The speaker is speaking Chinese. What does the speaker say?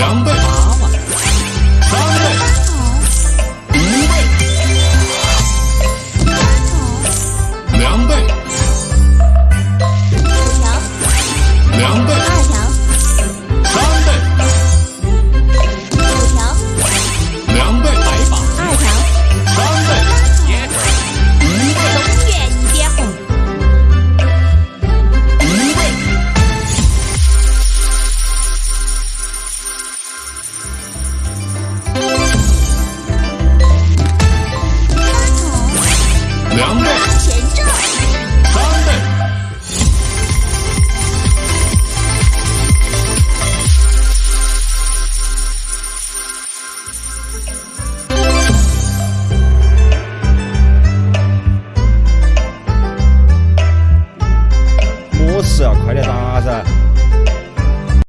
两倍。娃娃，三倍，五倍，三口，两倍，五条，两倍，二条。两倍，三倍。不是啊，快点打噻！